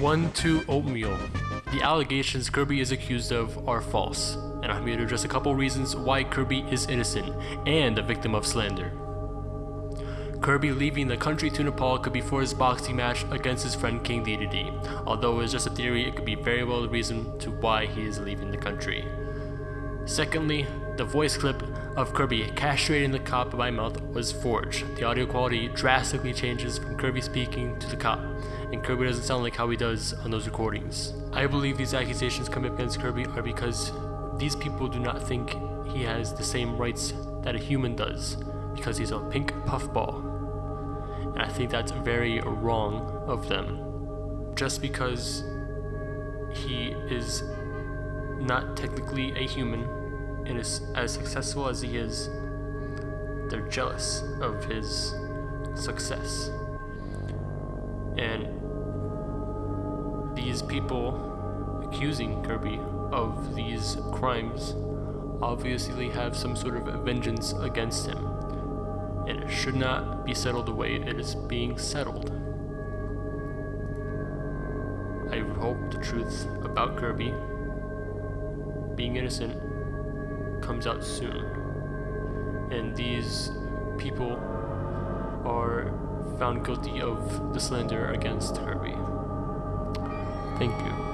1 2 Oatmeal. The allegations Kirby is accused of are false, and I'm here to address a couple reasons why Kirby is innocent and a victim of slander. Kirby leaving the country to Nepal could be for his boxing match against his friend King Dedede. Although it is just a theory, it could be very well the reason to why he is leaving the country. Secondly, the voice clip of Kirby castrating the cop by mouth was forged. The audio quality drastically changes from Kirby speaking to the cop, and Kirby doesn't sound like how he does on those recordings. I believe these accusations up against Kirby are because these people do not think he has the same rights that a human does, because he's a pink puffball. And I think that's very wrong of them. Just because he is not technically a human and is as successful as he is, they're jealous of his success. And these people accusing Kirby of these crimes obviously have some sort of vengeance against him and it should not be settled the way it is being settled. I hope the truth about Kirby being innocent comes out soon. And these people are found guilty of the slander against Herbie. Thank you.